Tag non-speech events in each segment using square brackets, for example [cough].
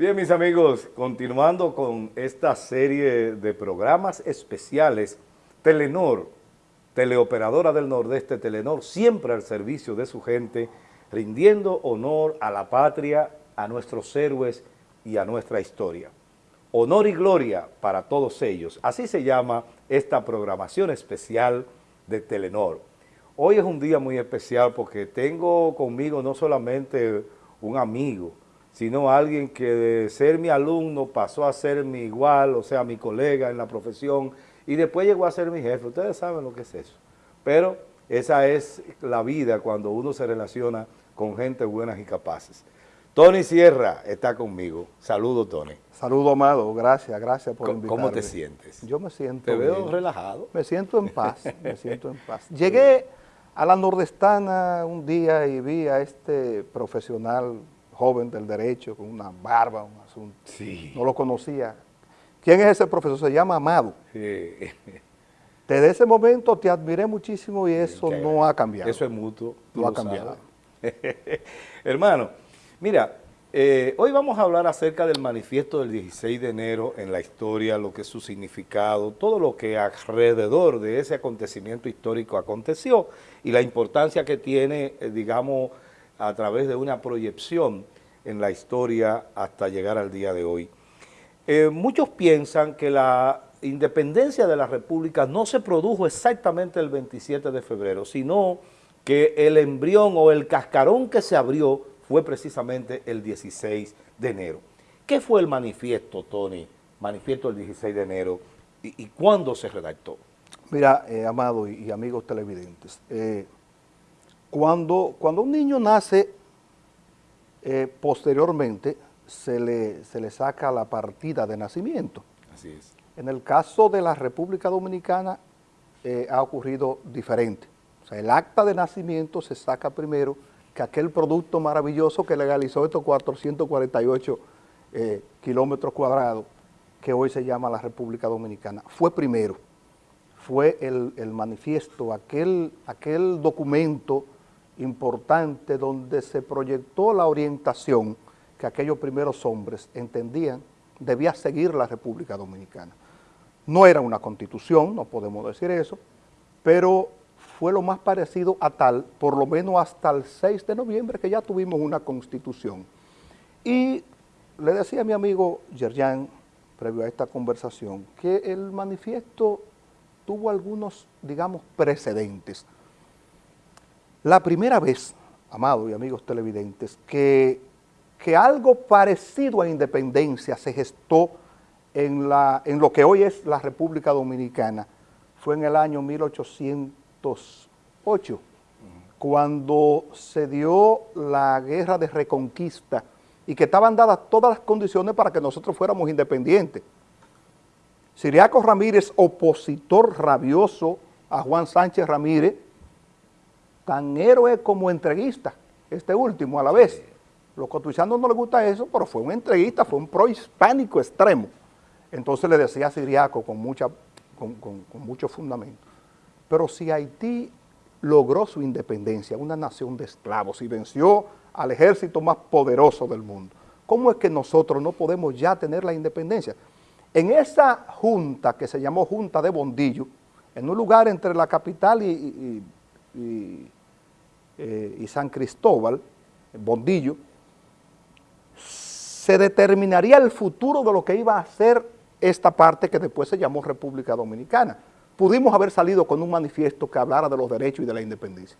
Bien, mis amigos, continuando con esta serie de programas especiales, Telenor, teleoperadora del Nordeste, Telenor, siempre al servicio de su gente, rindiendo honor a la patria, a nuestros héroes y a nuestra historia. Honor y gloria para todos ellos. Así se llama esta programación especial de Telenor. Hoy es un día muy especial porque tengo conmigo no solamente un amigo, sino alguien que de ser mi alumno pasó a ser mi igual, o sea, mi colega en la profesión, y después llegó a ser mi jefe. Ustedes saben lo que es eso. Pero esa es la vida cuando uno se relaciona con gente buenas y capaces. Tony Sierra está conmigo. Saludo, Tony. Saludo, Amado. Gracias, gracias por invitarme. ¿Cómo te sientes? Yo me siento Te veo relajado. Me siento en paz, me siento en paz. [laughs] Llegué a la Nordestana un día y vi a este profesional joven del derecho, con una barba, un asunto. Sí. No lo conocía. ¿Quién es ese profesor? Se llama Amado. Sí. [laughs] Desde ese momento te admiré muchísimo y eso no ha cambiado. Eso es mutuo. No ha cambiado. [laughs] Hermano, mira, eh, hoy vamos a hablar acerca del manifiesto del 16 de enero en la historia, lo que es su significado, todo lo que alrededor de ese acontecimiento histórico aconteció y la importancia que tiene, eh, digamos, a través de una proyección en la historia hasta llegar al día de hoy. Eh, muchos piensan que la independencia de la República no se produjo exactamente el 27 de febrero, sino que el embrión o el cascarón que se abrió fue precisamente el 16 de enero. ¿Qué fue el manifiesto, Tony? Manifiesto del 16 de enero y, y cuándo se redactó. Mira, eh, Amado y, y amigos televidentes, eh, cuando, cuando un niño nace, eh, posteriormente se le, se le saca la partida de nacimiento. Así es. En el caso de la República Dominicana eh, ha ocurrido diferente. O sea, el acta de nacimiento se saca primero que aquel producto maravilloso que legalizó estos 448 eh, kilómetros cuadrados que hoy se llama la República Dominicana. Fue primero, fue el, el manifiesto, aquel, aquel documento importante donde se proyectó la orientación que aquellos primeros hombres entendían debía seguir la República Dominicana. No era una constitución, no podemos decir eso, pero fue lo más parecido a tal, por lo menos hasta el 6 de noviembre, que ya tuvimos una constitución. Y le decía a mi amigo Yerjan, previo a esta conversación, que el manifiesto tuvo algunos, digamos, precedentes. La primera vez, amados y amigos televidentes, que, que algo parecido a independencia se gestó en, la, en lo que hoy es la República Dominicana fue en el año 1808, cuando se dio la guerra de reconquista y que estaban dadas todas las condiciones para que nosotros fuéramos independientes. Siriaco Ramírez, opositor rabioso a Juan Sánchez Ramírez, tan héroe como entreguista, este último a la vez. Los cotuizanos no les gusta eso, pero fue un entreguista, fue un prohispánico extremo. Entonces le decía a Siriaco con, mucha, con, con, con mucho fundamento, pero si Haití logró su independencia, una nación de esclavos, y venció al ejército más poderoso del mundo, ¿cómo es que nosotros no podemos ya tener la independencia? En esa junta que se llamó Junta de Bondillo, en un lugar entre la capital y, y, y, eh, y San Cristóbal, Bondillo, se determinaría el futuro de lo que iba a ser esta parte que después se llamó República Dominicana. Pudimos haber salido con un manifiesto que hablara de los derechos y de la independencia.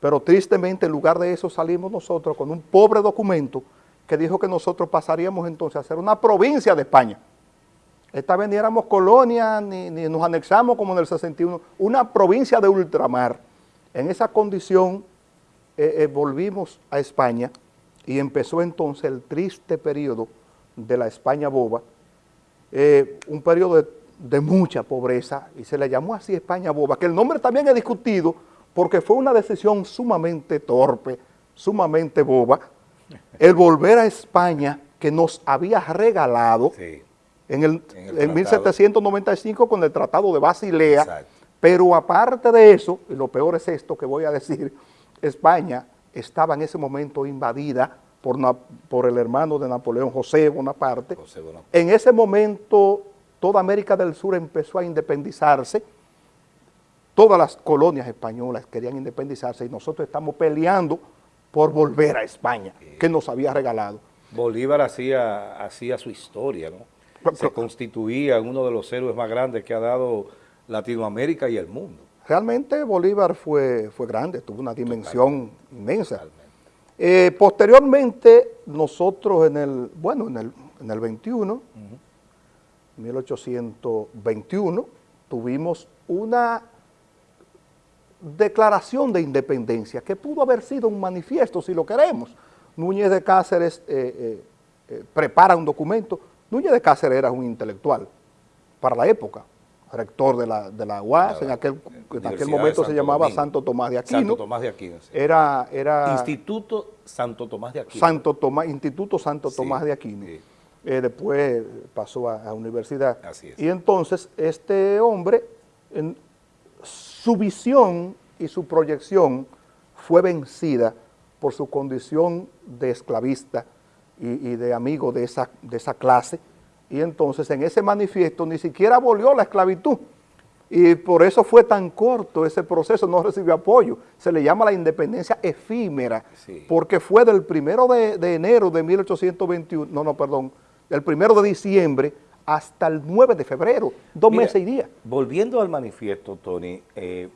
Pero tristemente en lugar de eso salimos nosotros con un pobre documento que dijo que nosotros pasaríamos entonces a ser una provincia de España. Esta vez ni éramos colonia, ni, ni nos anexamos como en el 61, una provincia de ultramar. En esa condición eh, eh, volvimos a España y empezó entonces el triste periodo de la España boba, eh, un periodo de, de, mucha pobreza, y se le llamó así España boba, que el nombre también es discutido porque fue una decisión sumamente torpe, sumamente boba, [laughs] el volver a España que nos había regalado Sí. en, el, En el en tratado. 1795 con el Tratado de Basilea, Exacto. Pero aparte de eso, y lo peor es esto que voy a decir, España estaba en ese momento invadida por, el hermano de Napoleón, José Bonaparte. José Bonaparte. En ese momento, toda América del Sur empezó a independizarse, todas las colonias españolas querían independizarse y nosotros estamos peleando por volver a España, que nos había regalado. Bolívar hacía, hacía su historia, ¿no? Se constituía uno de los héroes más grandes que ha dado Latinoamérica y el mundo. Realmente Bolívar fue, fue grande, tuvo una dimensión inmensa. Eh, posteriormente, nosotros en el, bueno, en el, en el 21, 1821, tuvimos una declaración de independencia que pudo haber sido un manifiesto, si lo queremos. Núñez de Cáceres eh, eh, prepara un documento. Núñez de Cáceres era un intelectual para la época, rector de la, de la UAS, La- en aquel, en aquel momento se llamaba Domingo. Santo Tomás de Aquino. Santo Tomás de Aquino. sí. Era, era Instituto Santo Tomás de Aquino. Santo Tomás, Instituto Santo Sí, Tomás de Aquino. sí. Eh, después pasó a, a universidad. Así es. Y entonces este hombre, en su visión y su proyección fue vencida por su condición de esclavista y, y de amigo de esa, de esa clase. Y entonces en ese manifiesto ni siquiera abolió la esclavitud. Y por eso fue tan corto ese proceso, no recibió apoyo. Se le llama la independencia efímera, Sí. porque fue del primero de, de enero de 1821, no, no, perdón, del primero de diciembre hasta el 9 de febrero, dos Mira, meses y días. Volviendo al manifiesto, Tony, eh,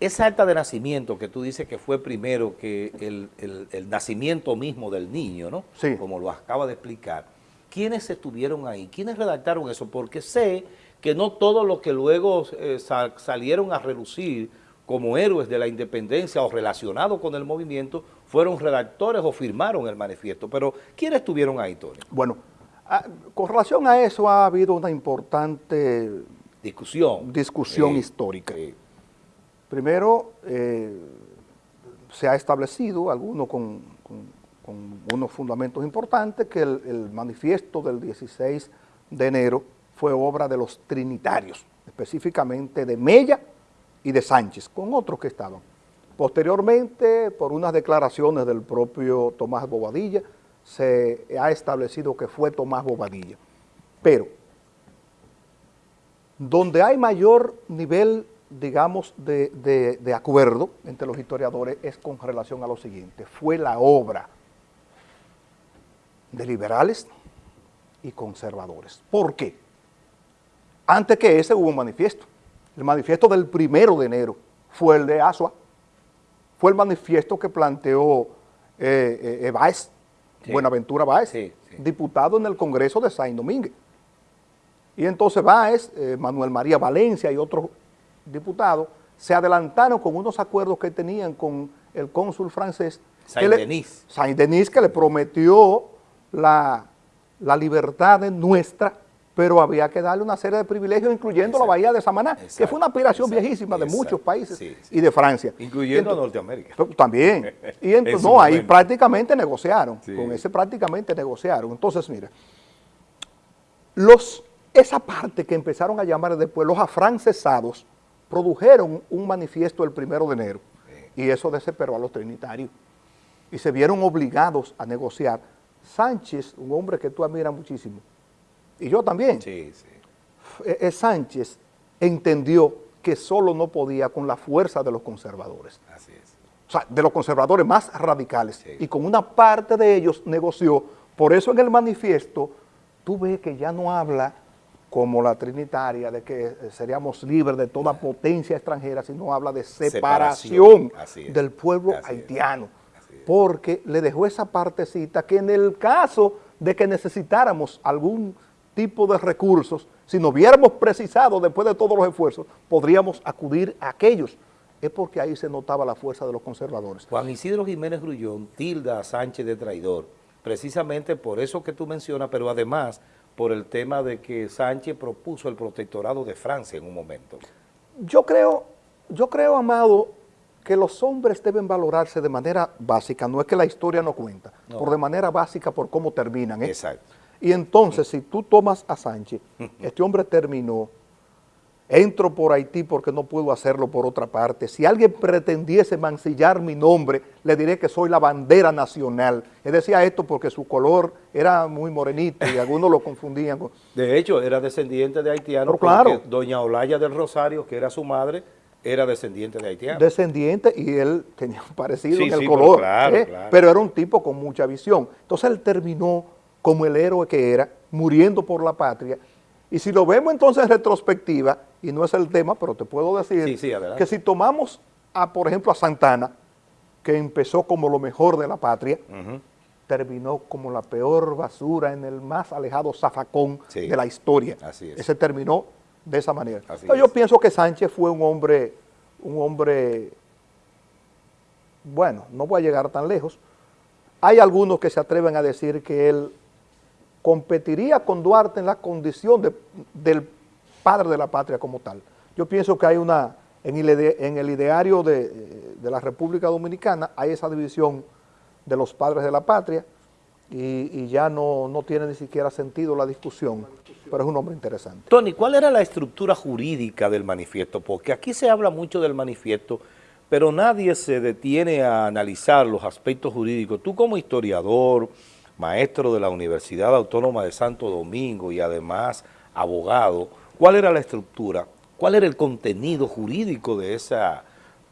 esa acta de nacimiento que tú dices que fue primero que el, el- el nacimiento mismo del niño, ¿no? Sí. Como lo acaba de explicar. ¿Quiénes estuvieron ahí? ¿Quiénes redactaron eso? Porque sé que no todos los que luego eh, sal- salieron a relucir como héroes de la independencia o relacionados con el movimiento fueron redactores o firmaron el manifiesto. Pero ¿quiénes estuvieron ahí, Tony? Bueno, ah, con relación a eso ha habido una importante Discusión. discusión Sí, histórica. sí. Primero, eh, se ha establecido, algunos con, con- con unos fundamentos importantes, que el, manifiesto del 16 de enero fue obra de los trinitarios, específicamente de Mella y de Sánchez, con otros que estaban. Posteriormente, por unas declaraciones del propio Tomás Bobadilla, se ha establecido que fue Tomás Bobadilla. Pero donde hay mayor nivel, digamos, de acuerdo entre los historiadores es con relación a lo siguiente. Fue la obra de liberales y conservadores. ¿Por qué? Antes que ese hubo un manifiesto. El manifiesto del primero de enero fue el de Asua. Fue el manifiesto que planteó eh, eh, eh, Báez, Sí. Buenaventura Báez, Sí, sí. diputado en el Congreso de Saint Domínguez. Y entonces Báez, eh, Manuel María Valencia y otros diputados se adelantaron con unos acuerdos que tenían con el cónsul francés. Saint-Denis. Saint-Denis que le prometió la, la libertad de nuestra, pero había que darle una serie de privilegios, incluyendo la bahía de Samaná, que Exacto, fue una aspiración exacto, viejísima de muchos países Sí, sí. y de Francia. Incluyendo a Entonces- Norteamérica. También. [laughs] Y En entonces, no, ahí prácticamente negociaron. Sí. Con ese prácticamente negociaron. Entonces, mira, los, esa parte que empezaron a llamar después los afrancesados produjeron un manifiesto el primero de enero. Y eso desesperó a los trinitarios. Y se vieron obligados a negociar. Sánchez, un hombre que tú admiras muchísimo, y yo también, Sí, sí. eh, eh, Sánchez entendió que solo no podía con la fuerza de los conservadores Así es. o sea, de los conservadores más radicales, Sí. y con una parte de ellos negoció. Por eso en el manifiesto tú ves que ya no habla como la trinitaria de que eh, seríamos libres de toda potencia extranjera, sino habla de separación, del pueblo así haitiano, es. Porque le dejó esa partecita que en el caso de que necesitáramos algún tipo de recursos, si nos hubiéramos precisado después de todos los esfuerzos, podríamos acudir a aquellos. Es porque ahí se notaba la fuerza de los conservadores. Juan Isidro Jiménez Grullón tilda a Sánchez de traidor, precisamente por eso que tú mencionas, pero además por el tema de que Sánchez propuso el protectorado de Francia en un momento. Yo creo, yo creo, Amado, que los hombres deben valorarse de manera básica, no es que la historia no cuenta, No. por de manera básica por cómo terminan. ¿eh? Exacto. Y entonces, si tú tomas a Sánchez, [laughs] este hombre terminó entro por Haití porque no puedo hacerlo por otra parte. Si alguien pretendiese mancillar mi nombre, le diré que soy la bandera nacional. Él decía esto porque su color era muy morenito y algunos lo confundían con... [laughs] De hecho, era descendiente de haitianos claro. doña Olaya del Rosario, que era su madre, era descendiente de haitianos. Descendiente y él tenía un parecido en el color, ¿eh? pero era un tipo con mucha visión. Entonces él terminó como el héroe que era, muriendo por la patria, y si lo vemos entonces en retrospectiva, y no es el tema, pero te puedo decir que si tomamos, a, por ejemplo, a Santana, que empezó como lo mejor de la patria, terminó como la peor basura en el más alejado zafacón de la historia. Así es. Ese terminó de esa manera. yo pienso que Sánchez fue un hombre, un hombre, bueno, no voy a llegar tan lejos. Hay algunos que se atreven a decir que él competiría con Duarte en la condición del padre de la patria como tal. Yo pienso que hay una, en el, ideario de, la República Dominicana hay esa división de los padres de la patria y, ya no, no, tiene ni siquiera sentido la discusión, pero es un hombre interesante. Tony, ¿cuál era la estructura jurídica del manifiesto? Porque aquí se habla mucho del manifiesto, pero nadie se detiene a analizar los aspectos jurídicos. Tú como historiador, maestro de la Universidad Autónoma de Santo Domingo y además abogado, ¿cuál era la estructura? ¿Cuál era el contenido jurídico de esa,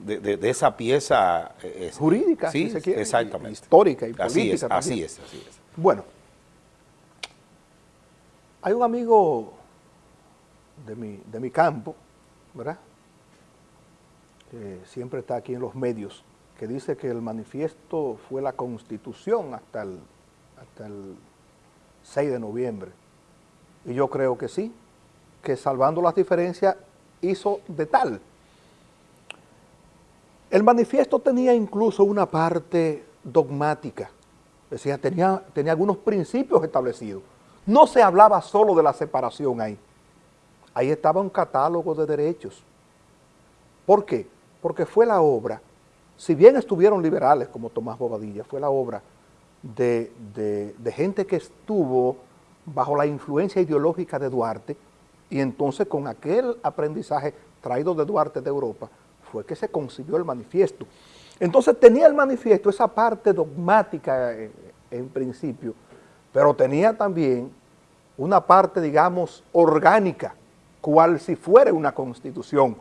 de, esa pieza? Eh, Jurídica, sí, exactamente. Histórica y política. Así es, así es, así es. Bueno, hay un amigo de mi, de mi campo, ¿verdad? Que siempre está aquí en los medios, que dice que el manifiesto fue la constitución hasta el hasta el 6 de noviembre. Y yo creo que sí, que salvando las diferencias hizo de tal. El manifiesto tenía incluso una parte dogmática, decía, tenía, tenía algunos principios establecidos. No se hablaba solo de la separación ahí. Ahí estaba un catálogo de derechos. ¿Por qué? Porque fue la obra, si bien estuvieron liberales como Tomás Bobadilla, fue la obra de, gente que estuvo bajo la influencia ideológica de Duarte y entonces con aquel aprendizaje traído de Duarte de Europa fue que se concibió el manifiesto. Entonces tenía el manifiesto esa parte dogmática en, principio, pero tenía también una parte, digamos, orgánica, cual si fuera una constitución,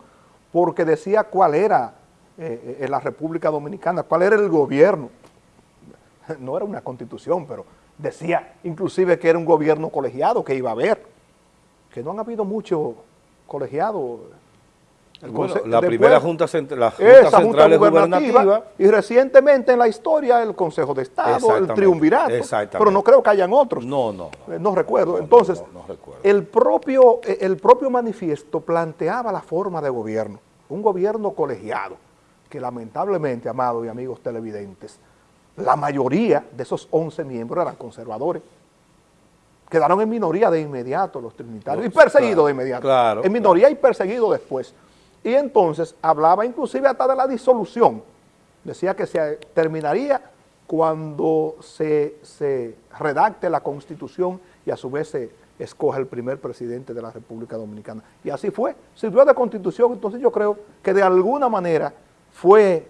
porque decía cuál era eh, eh, la República Dominicana, cuál era el gobierno, [laughs] no era una constitución, pero decía inclusive que era un gobierno colegiado que iba a haber, que no han habido muchos colegiados. La primera Junta, la junta Central gubernativa, y recientemente en la historia el Consejo de Estado, el Triunvirato, pero no creo que hayan otros. No, no. Eh, no, recuerdo. Entonces, El, propio, eh, el propio manifiesto planteaba la forma de gobierno, un gobierno colegiado, que lamentablemente, amados y amigos televidentes, la mayoría de esos 11 miembros eran conservadores. Quedaron en minoría de inmediato los trinitarios y perseguidos de inmediato. en minoría y perseguidos después. Y entonces hablaba inclusive hasta de la disolución. Decía que se terminaría cuando se, se redacte la Constitución y a su vez se escoja el primer presidente de la República Dominicana. Y así fue. Sirvió de Constitución, entonces yo creo que de alguna manera fue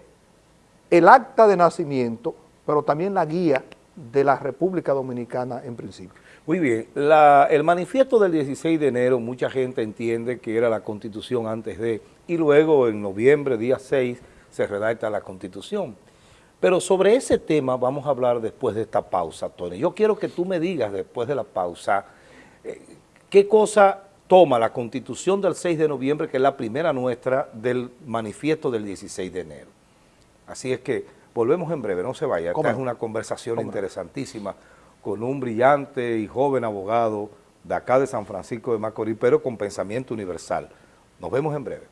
el acta de nacimiento pero también la guía de la República Dominicana en principio. Muy bien, el manifiesto del 16 de enero, mucha gente entiende que era la constitución antes de, y luego en noviembre, día 6, se redacta la constitución. Pero sobre ese tema vamos a hablar después de esta pausa, Tony. Yo quiero que tú me digas después de la pausa, eh, qué cosa toma la constitución del 6 de noviembre, que es la primera nuestra, del manifiesto del 16 de enero. Así es que Volvemos en breve, no se vaya. Esta es una conversación interesantísima con un brillante y joven abogado de acá de San Francisco de Macorís, pero con pensamiento universal. Nos vemos en breve.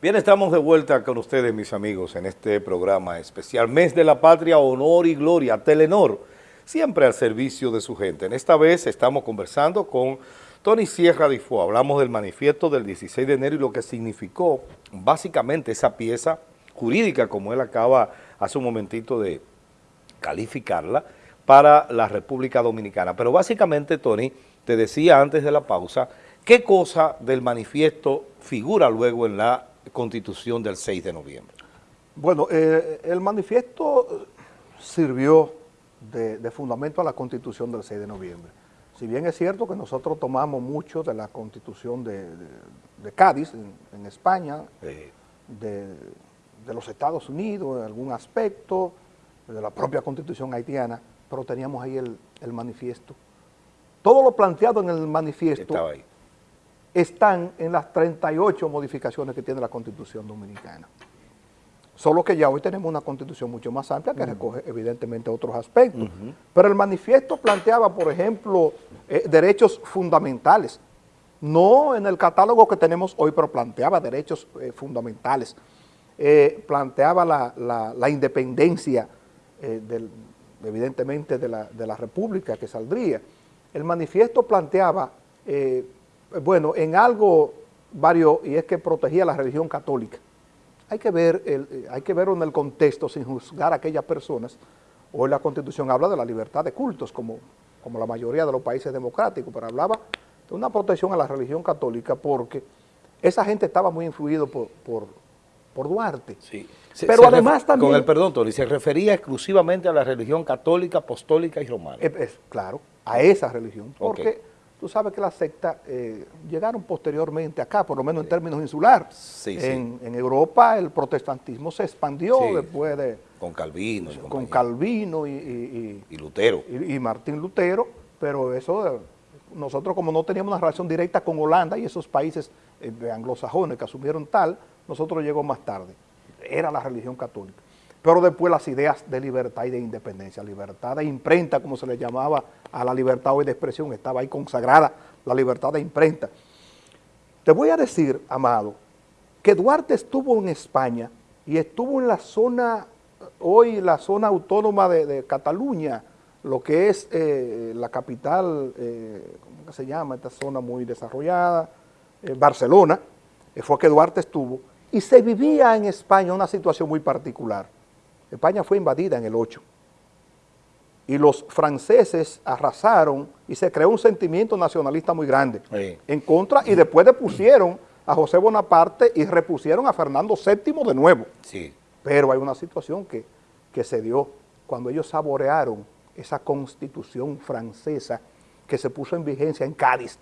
Bien, estamos de vuelta con ustedes, mis amigos, en este programa especial Mes de la Patria, Honor y Gloria, Telenor, siempre al servicio de su gente. En esta vez estamos conversando con Tony Sierra Difo, hablamos del manifiesto del 16 de enero y lo que significó básicamente esa pieza jurídica, como él acaba hace un momentito de calificarla, para la República Dominicana. Pero básicamente, Tony, te decía antes de la pausa, ¿qué cosa del manifiesto figura luego en la Constitución del 6 de noviembre? Bueno, eh, el manifiesto sirvió de, fundamento a la Constitución del 6 de noviembre. Si bien es cierto que nosotros tomamos mucho de la Constitución de, Cádiz, en, España, de, los Estados Unidos en algún aspecto, de la propia Constitución haitiana, pero teníamos ahí el, el manifiesto. Todo lo planteado en el manifiesto Estaba ahí están en las 38 modificaciones que tiene la Constitución Dominicana. Solo que ya hoy tenemos una Constitución mucho más amplia que recoge evidentemente otros aspectos. Pero el manifiesto planteaba, por ejemplo, eh, derechos fundamentales. No en el catálogo que tenemos hoy, pero planteaba derechos eh, fundamentales. Eh, planteaba la, independencia, evidentemente, de la, de la República que saldría. El manifiesto planteaba bueno, en algo varios, y es que protegía la religión católica. Hay que, ver el, hay que verlo en el contexto sin juzgar a aquellas personas. Hoy la Constitución habla de la libertad de cultos, como, como la mayoría de los países democráticos, pero hablaba de una protección a la religión católica porque esa gente estaba muy influido por, por, Duarte. Sí. pero además también... Con el perdón, Tony, se refería exclusivamente a la religión católica, apostólica y romana. Es, claro, a esa religión, porque... Tú sabes que las sectas eh, llegaron posteriormente acá, por lo menos en términos insular. Sí, en, en, Europa el protestantismo se expandió después de... Con Calvino. con Calvino y, y, Lutero. Y, Martín Lutero, pero eso, nosotros como no teníamos una relación directa con Holanda y esos países eh, anglosajones que asumieron tal, nosotros llegó más tarde. Era la religión católica pero después las ideas de libertad y de independencia, libertad de imprenta, como se le llamaba a la libertad hoy de expresión, estaba ahí consagrada la libertad de imprenta. Te voy a decir, Amado, que Duarte estuvo en España y estuvo en la zona, hoy la zona autónoma de, Cataluña, lo que es eh, la capital, eh, ¿cómo se llama? Esta zona muy desarrollada, eh, Barcelona, fue que Duarte estuvo, y se vivía en España una situación muy particular España fue invadida en el 8 y los franceses arrasaron y se creó un sentimiento nacionalista muy grande en contra y después depusieron a José Bonaparte y repusieron a Fernando VII de nuevo. Sí. Pero hay una situación que, que se dio cuando ellos saborearon esa constitución francesa que se puso en vigencia en Cádiz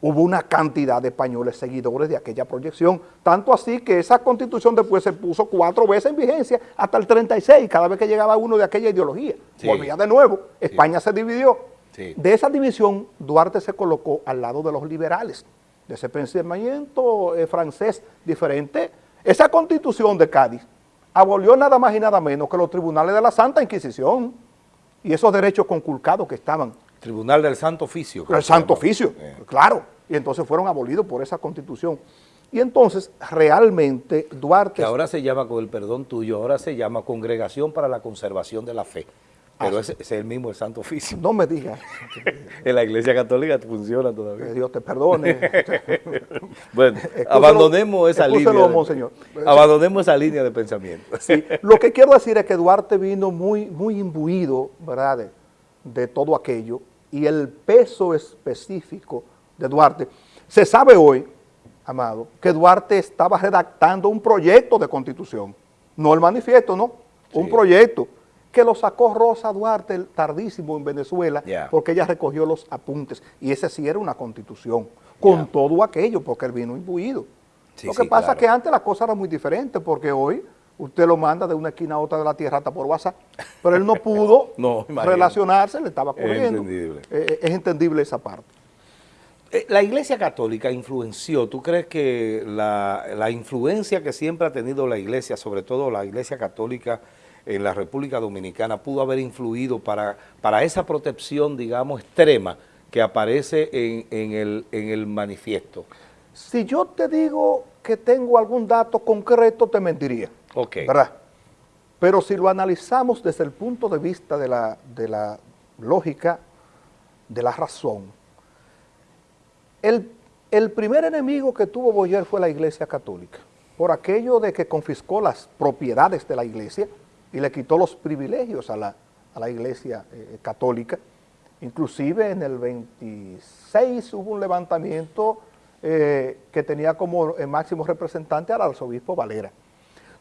hubo una cantidad de españoles seguidores de aquella proyección, tanto así que esa constitución después se puso cuatro veces en vigencia hasta el 36, cada vez que llegaba uno de aquella ideología. Volvía de nuevo, España se dividió. De esa división, Duarte se colocó al lado de los liberales, de ese pensamiento eh, francés diferente. Esa constitución de Cádiz abolió nada más y nada menos que los tribunales de la Santa Inquisición y esos derechos conculcados que estaban Tribunal del Santo Oficio. El Santo Oficio, eh. claro. Y entonces fueron abolidos por esa constitución. Y entonces, realmente, Duarte... Que ahora se llama, con el perdón tuyo, ahora se llama Congregación para la Conservación de la Fe. Pero ah, ese, es el mismo el Santo Oficio. No me digas. [laughs] en la Iglesia Católica funciona todavía. Que Dios te perdone. [laughs] bueno, abandonemos esa línea. abandonemos esa línea de pensamiento. sí, lo que quiero decir es que Duarte vino muy, muy imbuido, ¿verdad?, de todo aquello y el peso específico de Duarte. Se sabe hoy, Amado, que Duarte estaba redactando un proyecto de constitución, no el manifiesto, no, un proyecto que lo sacó Rosa Duarte tardísimo en Venezuela porque ella recogió los apuntes. Y ese sí era una constitución, con todo aquello porque él vino imbuido. lo que pasa es que antes la cosa era muy diferente porque hoy usted lo manda de una esquina a otra de la tierra hasta por WhatsApp, pero él no [laughs] pudo relacionarse, le estaba corriendo. Es entendible. Eh, es entendible esa parte. Eh, la Iglesia Católica influenció, ¿tú crees que la, influencia que siempre ha tenido la Iglesia, sobre todo la Iglesia Católica en la República Dominicana, pudo haber influido para, para esa protección, digamos, extrema que aparece en, el, en el manifiesto? Si yo te digo que tengo algún dato concreto, te mentiría. Ok. ¿Verdad? Pero si lo analizamos desde el punto de vista de la, de la lógica, de la razón, el, el primer enemigo que tuvo Boyer fue la Iglesia Católica, por aquello de que confiscó las propiedades de la Iglesia y le quitó los privilegios a la, a la Iglesia eh, Católica. Inclusive en el 26 hubo un levantamiento eh, que tenía como eh, máximo representante al arzobispo Valera.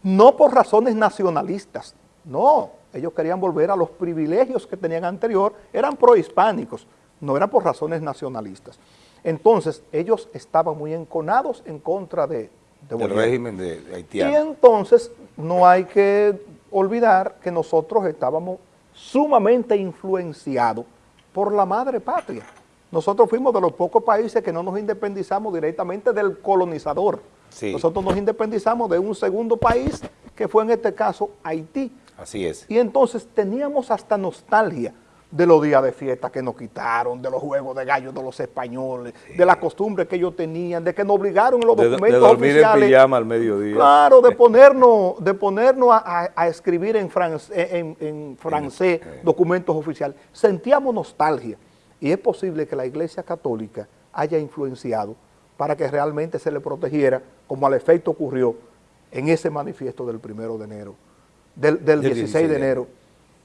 No por razones nacionalistas, no, ellos querían volver a los privilegios que tenían anterior, eran prohispánicos, no eran por razones nacionalistas. Entonces, ellos estaban muy enconados en contra de, de Del régimen de haitiano. Y entonces, no hay que olvidar que nosotros estábamos sumamente influenciados por la madre patria. Nosotros fuimos de los pocos países que no nos independizamos directamente del colonizador. Sí. Nosotros nos independizamos de un segundo país, que fue en este caso Haití. Así es. Y entonces teníamos hasta nostalgia de los días de fiesta que nos quitaron, de los juegos de gallos de los españoles, de la costumbre que ellos tenían, de que nos obligaron en los De, de documentos dormir oficiales. en pijama al mediodía. Claro, de ponernos, de ponernos a, a- a escribir en, franc- en- en francés eh. documentos oficiales. Sentíamos nostalgia y es posible que la Iglesia Católica haya influenciado para que realmente se le protegiera, como al efecto ocurrió en ese manifiesto del primero de enero, del, del Del 16 de enero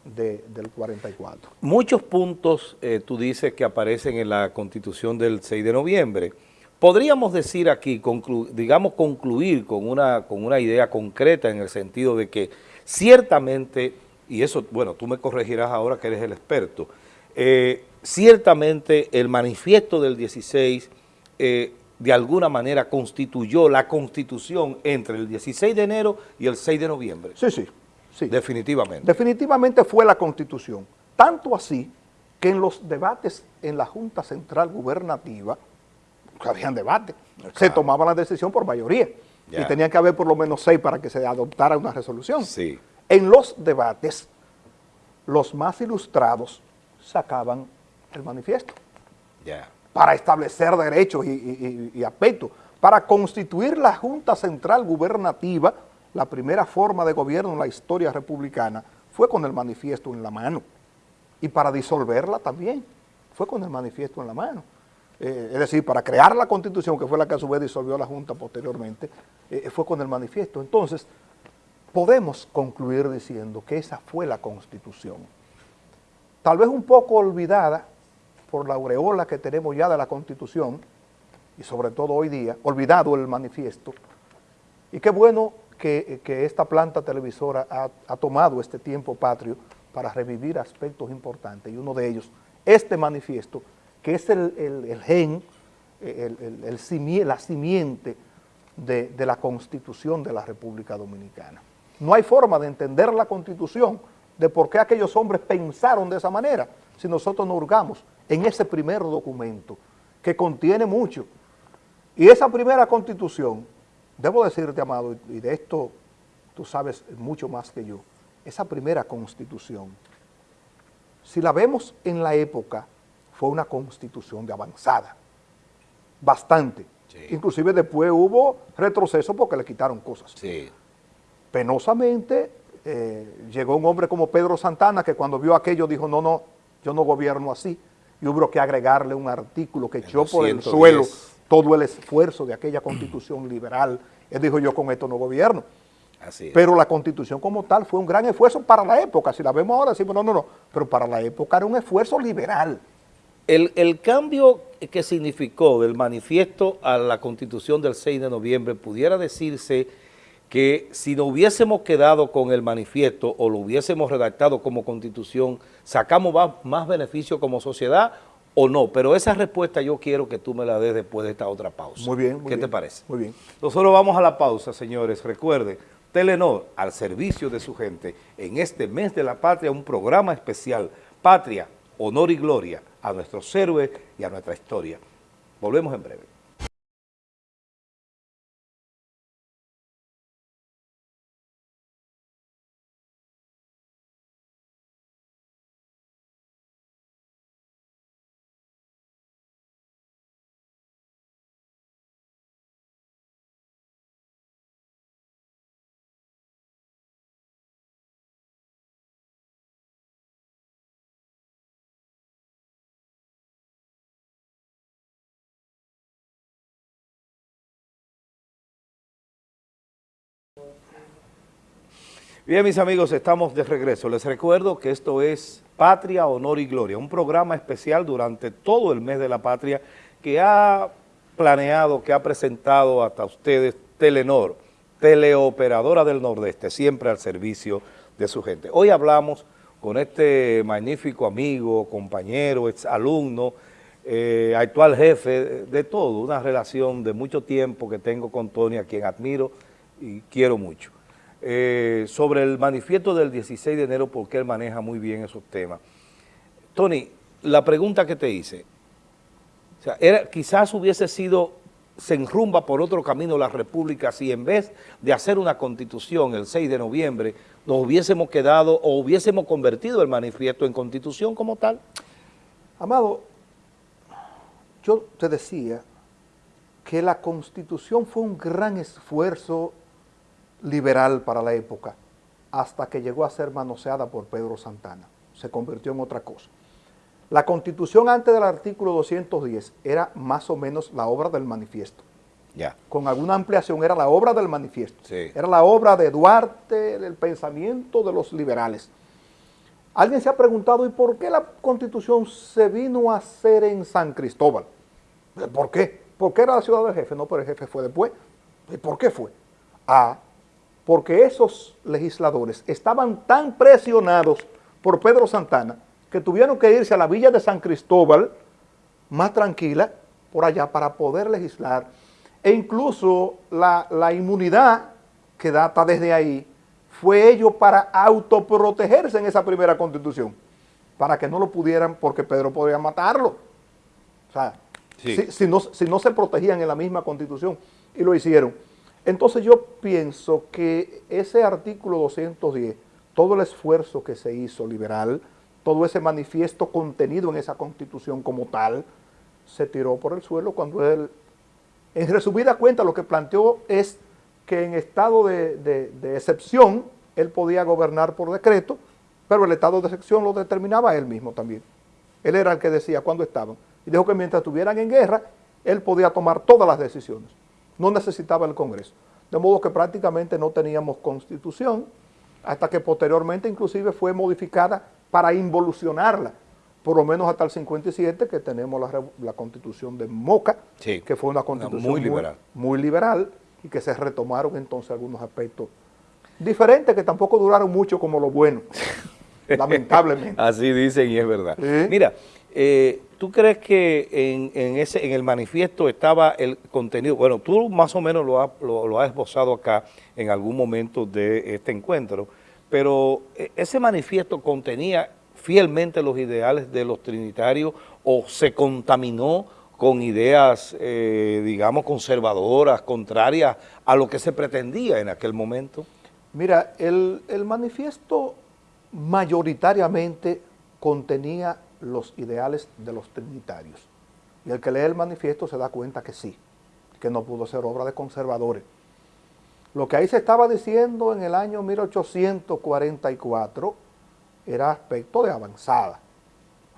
de- del 44. Muchos puntos, eh, tú dices, que aparecen en la Constitución del 6 de noviembre. Podríamos decir aquí, conclu- digamos, concluir con una, con una idea concreta en el sentido de que ciertamente, y eso, bueno, tú me corregirás ahora que eres el experto, eh, ciertamente el manifiesto del 16 eh, de alguna manera constituyó la constitución entre el 16 de enero y el 6 de noviembre. Sí, sí, sí. Definitivamente. Definitivamente fue la Constitución. Tanto así que en los debates en la Junta Central Gubernativa, habían debate, se tomaba la decisión por mayoría. Y tenían que haber por lo menos seis para que se adoptara una resolución. Sí. En los debates, los más ilustrados sacaban el manifiesto Ya. Para establecer derechos y, y- aspectos, para constituir la Junta Central Gubernativa, la primera forma de gobierno en la historia republicana, fue con el manifiesto en la mano. Y para disolverla también, fue con el manifiesto en la mano. Eh, es decir, para crear la Constitución, que fue la que a su vez disolvió la Junta posteriormente, eh, fue con el manifiesto. Entonces, podemos concluir diciendo que esa fue la Constitución tal vez un poco olvidada por la aureola que tenemos ya de la Constitución, y sobre todo hoy día, olvidado el manifiesto, y qué bueno que, que esta planta televisora ha, tomado este tiempo patrio para revivir aspectos importantes, y uno de ellos, este manifiesto, que es el, el- gen, el- el- la simiente de, de la Constitución de la República Dominicana. No hay forma de entender la Constitución, de por qué aquellos hombres pensaron de esa manera, si nosotros nos hurgamos en ese primer documento, que contiene mucho. Y esa primera Constitución, debo decirte, Amado, y de esto tú sabes mucho más que yo, esa primera Constitución, si la vemos en la época, fue una Constitución de avanzada, bastante. Sí. Inclusive después hubo retroceso porque le quitaron cosas. Sí. Penosamente eh, llegó un hombre como Pedro Santana que cuando vio aquello dijo, no, no, yo no gobierno así. Y hubo que agregarle un artículo que echó por el 210. suelo todo el esfuerzo de aquella constitución liberal. Él dijo, yo con esto no gobierno. Así es. Pero la constitución como tal fue un gran esfuerzo para la época. Si la vemos ahora, decimos, no, no, no. Pero para la época era un esfuerzo liberal. El, el cambio que significó del manifiesto a la constitución del 6 de noviembre pudiera decirse que si no hubiésemos quedado con el manifiesto o lo hubiésemos redactado como constitución, sacamos más, más beneficio como sociedad o no. Pero esa respuesta yo quiero que tú me la des después de esta otra pausa. Muy bien, muy ¿Qué bien. te parece? Muy bien. Nosotros vamos a la pausa, señores. Recuerde, Telenor, al servicio de su gente, en este mes de la patria, un programa especial, Patria, Honor y Gloria, a nuestros héroes y a nuestra historia. Volvemos en breve. Bien, mis amigos, estamos de regreso. Les recuerdo que esto es Patria, Honor y Gloria, un programa especial durante todo el mes de la patria que ha planeado, que ha presentado hasta ustedes Telenor, teleoperadora del Nordeste, siempre al servicio de su gente. Hoy hablamos con este magnífico amigo, compañero, exalumno, eh, actual jefe de todo, una relación de mucho tiempo que tengo con Tony, a quien admiro y quiero mucho. Eh, sobre el manifiesto del 16 de enero, porque él maneja muy bien esos temas. Tony, la pregunta que te hice, o sea, era, quizás hubiese sido, se enrumba por otro camino la República si en vez de hacer una constitución el 6 de noviembre, nos hubiésemos quedado o hubiésemos convertido el manifiesto en constitución como tal. Amado, yo te decía que la constitución fue un gran esfuerzo liberal para la época, hasta que llegó a ser manoseada por Pedro Santana. Se convirtió en otra cosa. La constitución antes del artículo 210 era más o menos la obra del manifiesto. Con alguna ampliación era la obra del manifiesto. Sí. Era la obra de Duarte, del pensamiento de los liberales. Alguien se ha preguntado, ¿y por qué la constitución se vino a hacer en San Cristóbal? ¿Por qué? Porque era la ciudad del jefe, no, pero el jefe fue después. ¿Y por qué fue? Ah, porque esos legisladores estaban tan presionados por Pedro Santana que tuvieron que irse a la villa de San Cristóbal, más tranquila, por allá, para poder legislar. E incluso la, la inmunidad que data desde ahí fue ello para autoprotegerse en esa primera constitución, para que no lo pudieran, porque Pedro podría matarlo. O sea, Sí. si, si no, si no se protegían en la misma constitución, y lo hicieron. Entonces yo pienso que ese artículo 210, todo el esfuerzo que se hizo liberal, todo ese manifiesto contenido en esa constitución como tal, se tiró por el suelo cuando él, en resumida cuenta, lo que planteó es que en estado de, excepción, él podía gobernar por decreto, pero el estado de excepción lo determinaba él mismo también. Él era el que decía cuándo estaban. Y dijo que mientras estuvieran en guerra, él podía tomar todas las decisiones. No necesitaba el Congreso. De modo que prácticamente no teníamos constitución, hasta que posteriormente inclusive fue modificada para involucionarla, por lo menos hasta el 57, que tenemos la, la constitución de Moca, Sí, que fue una constitución muy liberal. muy liberal, y que se retomaron entonces algunos aspectos diferentes que tampoco duraron mucho como lo bueno, [laughs] lamentablemente. Así dicen y es verdad. Sí. Mira, eh, ¿tú crees que en, el manifiesto estaba el contenido? Bueno, tú más o menos lo, ha- lo- lo has esbozado acá en algún momento de este encuentro, pero eh, ese manifiesto contenía fielmente los ideales de los trinitarios o se contaminó con ideas, eh, digamos, conservadoras, contrarias a lo que se pretendía en aquel momento. Mira, el manifiesto mayoritariamente contenía los ideales de los trinitarios. Y el que lee el manifiesto se da cuenta que sí, que no pudo ser obra de conservadores. Lo que ahí se estaba diciendo en el año 1844 era aspecto de avanzada.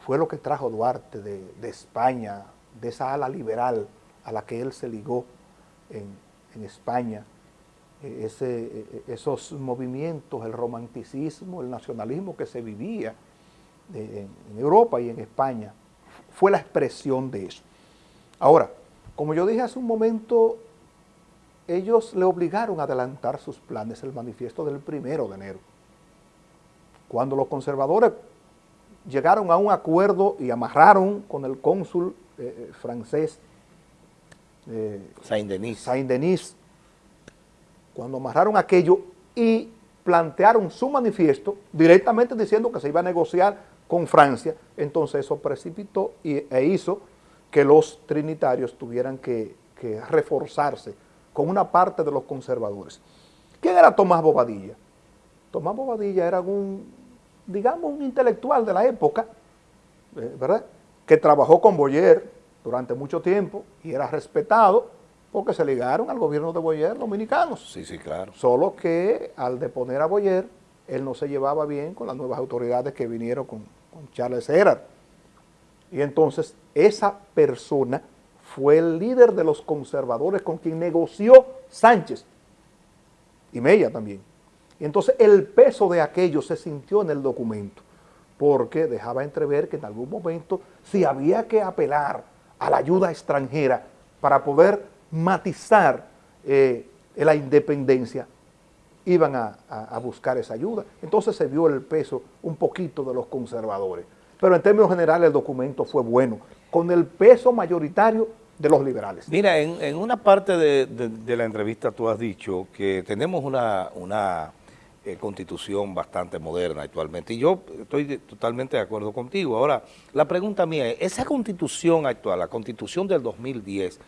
Fue lo que trajo Duarte de, de España, de esa ala liberal a la que él se ligó en, en España eh, ese, eh, esos movimientos, el romanticismo, el nacionalismo que se vivía de- en, Europa y en España, fue la expresión de eso. Ahora, como yo dije hace un momento, ellos le obligaron a adelantar sus planes el manifiesto del primero de enero. Cuando los conservadores llegaron a un acuerdo y amarraron con el cónsul eh, eh, francés eh, Saint-Denis. Saint-Denis, cuando amarraron aquello y plantearon su manifiesto directamente diciendo que se iba a negociar con Francia, entonces eso precipitó y, e hizo que los trinitarios tuvieran que, que reforzarse con una parte de los conservadores. ¿Quién era Tomás Bobadilla? Tomás Bobadilla era un, digamos, un intelectual de la época, eh, ¿verdad? Que trabajó con Boyer durante mucho tiempo y era respetado porque se ligaron al gobierno de Boyer dominicanos. Sí, sí, claro. Solo que al deponer a Boyer, él no se llevaba bien con las nuevas autoridades que vinieron con, con Charles Herard. Y entonces esa persona fue el líder de los conservadores con quien negoció Sánchez y Mella también. Entonces el peso de aquello se sintió en el documento, porque dejaba entrever que en algún momento si había que apelar a la ayuda extranjera para poder matizar eh, la independencia, iban a, buscar esa ayuda. Entonces se vio el peso un poquito de los conservadores. Pero en términos generales el documento fue bueno, con el peso mayoritario de los liberales. Mira, en, una parte de, la entrevista tú has dicho que tenemos una, una eh, constitución bastante moderna actualmente y yo estoy totalmente de acuerdo contigo. Ahora, la pregunta mía es, ¿esa constitución actual, la constitución del 2010,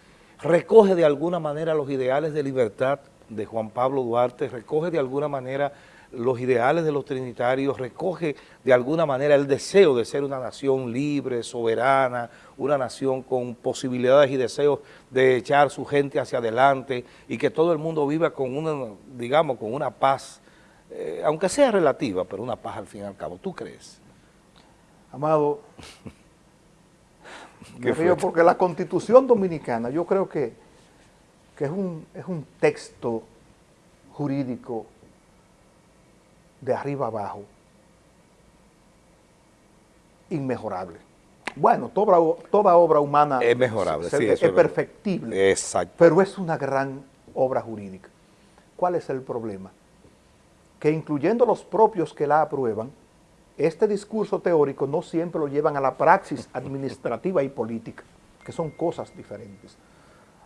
recoge de alguna manera los ideales de libertad de Juan Pablo Duarte, recoge de alguna manera los ideales de los trinitarios, recoge de alguna manera el deseo de ser una nación libre, soberana, una nación con posibilidades y deseos de echar su gente hacia adelante y que todo el mundo viva con una, digamos, con una paz, eh, aunque sea relativa, pero una paz al fin y al cabo. ¿Tú crees? Amado, [laughs] me río porque la Constitución Dominicana yo creo que, que es, un, es un texto jurídico de arriba abajo inmejorable. Bueno, toda, toda obra humana es mejorable, es, perfectible, Exacto. pero es una gran obra jurídica. ¿Cuál es el problema? Que incluyendo los propios que la aprueban, este discurso teórico no siempre lo llevan a la praxis administrativa y política, que son cosas diferentes.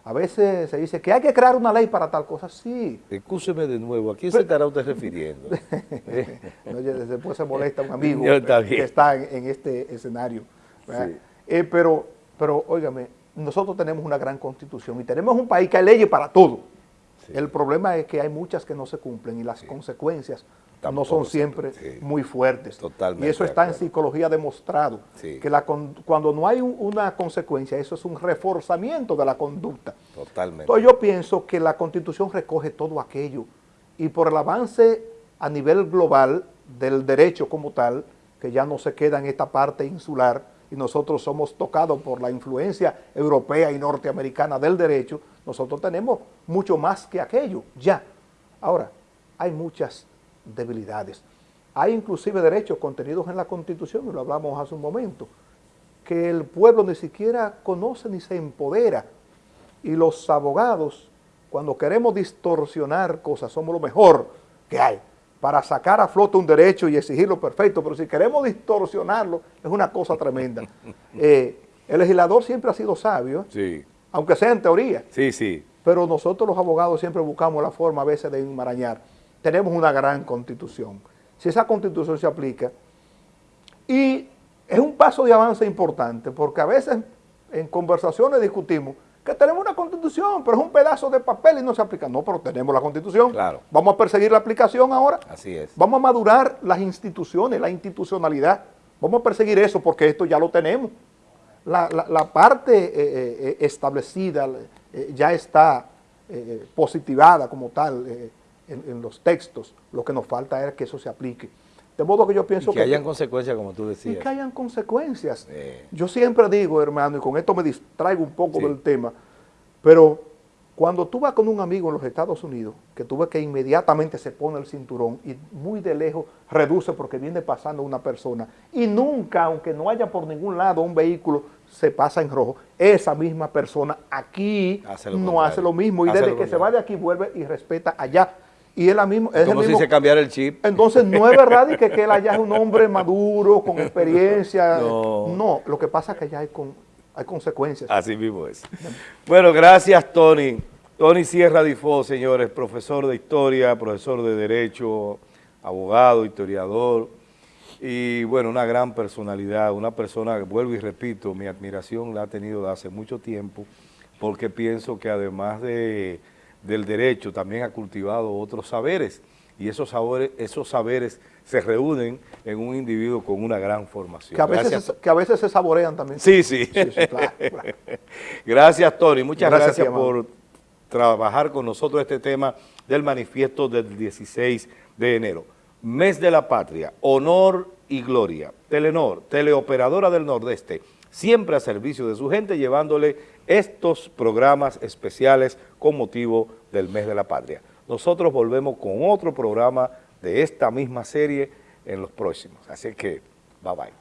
A veces se dice que hay que crear una ley para tal cosa, sí. Escúcheme de nuevo, ¿a quién se estará usted refiriendo? [laughs] después se molesta un amigo [laughs] que está en, este escenario. Eh, pero, pero, óigame, nosotros tenemos una gran constitución y tenemos un país que hay leyes para todo. El problema es que hay muchas que no se cumplen y las consecuencias no son siempre muy fuertes. Totalmente y eso está en psicología demostrado, que la, cuando no hay una consecuencia, eso es un reforzamiento de la conducta. Totalmente. Entonces yo pienso que la Constitución recoge todo aquello y por el avance a nivel global del derecho como tal, que ya no se queda en esta parte insular y nosotros somos tocados por la influencia europea y norteamericana del derecho, nosotros tenemos mucho más que aquello, ya. Ahora, hay muchas debilidades. Hay inclusive derechos contenidos en la Constitución, y lo hablamos hace un momento, que el pueblo ni siquiera conoce ni se empodera. Y los abogados, cuando queremos distorsionar cosas, somos lo mejor que hay para sacar a flote un derecho y exigirlo perfecto, pero si queremos distorsionarlo, es una cosa tremenda. [laughs] Eh, el legislador siempre ha sido sabio, sí. aunque sea en teoría. Sí, sí. Pero nosotros los abogados siempre buscamos la forma a veces de enmarañar tenemos una gran constitución. Si esa constitución se aplica, y es un paso de avance importante, porque a veces en conversaciones discutimos que tenemos una constitución, pero es un pedazo de papel y no se aplica. No, pero tenemos la constitución. Claro. Vamos a perseguir la aplicación ahora. Así es. Vamos a madurar las instituciones, la institucionalidad. Vamos a perseguir eso porque esto ya lo tenemos. La, parte eh, eh, establecida eh, ya está positivada como tal en, los textos, lo que nos falta es que eso se aplique. De modo que yo pienso que... que hayan consecuencias, como tú decías. Y que hayan consecuencias. Yo siempre digo, hermano, y con esto me distraigo un poco del tema, pero cuando tú vas con un amigo en los Estados Unidos, que tú ves que inmediatamente se pone el cinturón y muy de lejos reduce porque viene pasando una persona, y nunca, aunque no haya por ningún lado un vehículo, se pasa en rojo, esa misma persona aquí no hace lo mismo, y desde que se va de aquí vuelve y respeta allá. Y él mismo, es como si se cambiara el chip. Entonces no es verdad y que, él allá es un hombre [laughs] maduro, con experiencia. No. lo que pasa es que allá hay, con, hay consecuencias. Así mismo es. Bueno, gracias Tony. Tony Sierra Difo, señores, profesor de historia, profesor de derecho, abogado, historiador, y bueno, una gran personalidad, una persona, vuelvo y repito, mi admiración la ha tenido de hace mucho tiempo, porque pienso que además de del derecho también ha cultivado otros saberes y esos saberes, esos saberes se reúnen en un individuo con una gran formación. Que a veces, que a veces se saborean también. Sí, sí. [laughs] Gracias, Tony. Muchas gracias, por trabajar con nosotros este tema del manifiesto del 16 de enero. Mes de la Patria, honor y gloria. Telenor, teleoperadora del Nordeste, siempre a servicio de su gente, llevándole estos programas especiales con motivo del Mes de la Patria. Nosotros volvemos con otro programa de esta misma serie en los próximos. Así que, bye bye.